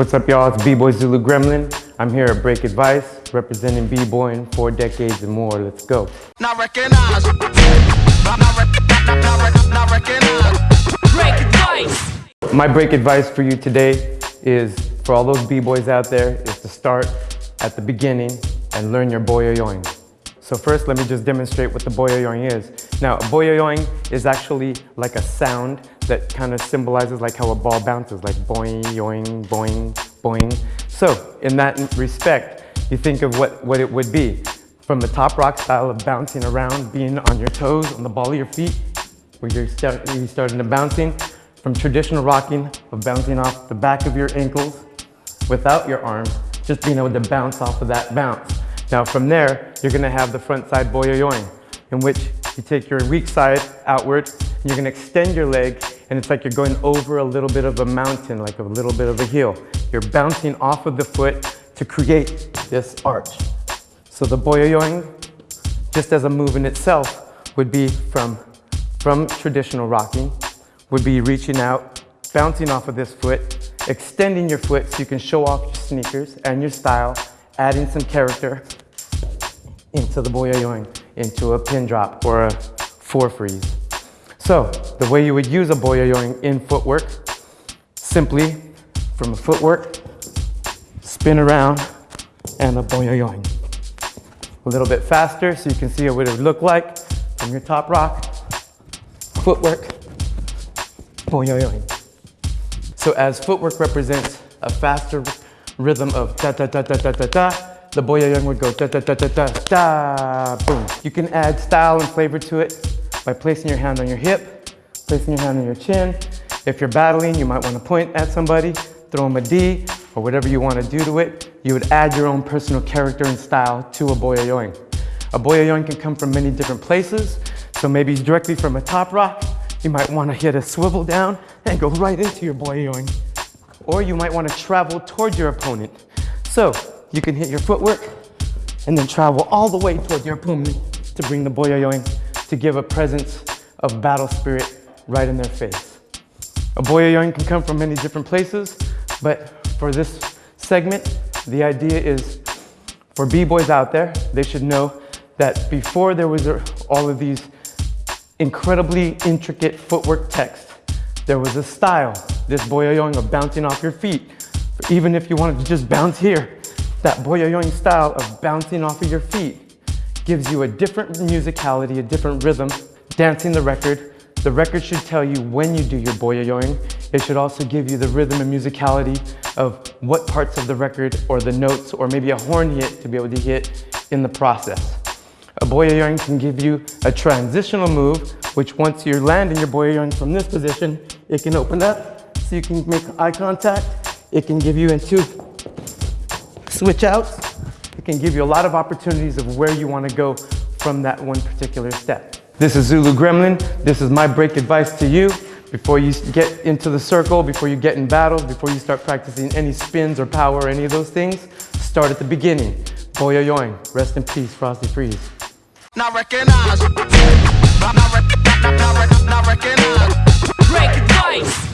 What's up y'all, it's B-Boy Zulu Gremlin. I'm here at Break Advice, representing B-Boy in four decades and more. Let's go. Not. Break advice. My break advice for you today is, for all those B-Boys out there, is to start at the beginning and learn your boyoyoing. So first, let me just demonstrate what the boyoyoing is. Now, boyoyoing is actually like a sound that kind of symbolizes like how a ball bounces, like boing, yoing, boing, boing. So in that respect, you think of what, what it would be. From the top rock style of bouncing around, being on your toes, on the ball of your feet, where you're, start, you're starting to bouncing. From traditional rocking, of bouncing off the back of your ankles without your arms, just being able to bounce off of that bounce. Now from there, you're gonna have the front side boyoyoing, in which you take your weak side outward, and you're gonna extend your leg, and it's like you're going over a little bit of a mountain, like a little bit of a hill. You're bouncing off of the foot to create this arch. So the boyoyoing, just as a move in itself, would be from, from traditional rocking, would be reaching out, bouncing off of this foot, extending your foot so you can show off your sneakers and your style, adding some character into the boyoyoing, into a pin drop or a four freeze. So the way you would use a boyoyoing in footwork, simply from a footwork, spin around and a boyoyoing. A little bit faster so you can see what it would look like from your top rock, footwork, boyoyoing. So as footwork represents a faster rhythm of da da da da da da da, the boyoyoing would go da da da da da da, boom. You can add style and flavor to it by placing your hand on your hip, placing your hand on your chin. If you're battling, you might want to point at somebody, throw them a D, or whatever you want to do to it. You would add your own personal character and style to a boyoyoing. A boyoyoing can come from many different places, so maybe directly from a top rock, you might want to hit a swivel down and go right into your boyoyoing. Or you might want to travel towards your opponent. So you can hit your footwork and then travel all the way toward your opponent to bring the boyoyoing to give a presence of battle spirit right in their face. A boyoyoing can come from many different places, but for this segment, the idea is for b-boys out there, they should know that before there was all of these incredibly intricate footwork text, there was a style, this boyoyoing of bouncing off your feet. Even if you wanted to just bounce here, that boyoyoing style of bouncing off of your feet gives you a different musicality, a different rhythm, dancing the record. The record should tell you when you do your boyoyoing. It should also give you the rhythm and musicality of what parts of the record or the notes or maybe a horn hit to be able to hit in the process. A boyoyoing can give you a transitional move, which once you're landing your boyoyoing from this position, it can open up so you can make eye contact. It can give you into switch out, It can give you a lot of opportunities of where you want to go from that one particular step. This is Zulu Gremlin. This is my break advice to you. Before you get into the circle, before you get in battles, before you start practicing any spins or power or any of those things, start at the beginning. Boyoyoing. Rest in peace, Frosty Freeze. Not recognize. Not, not, not, not, not recognize. Break advice.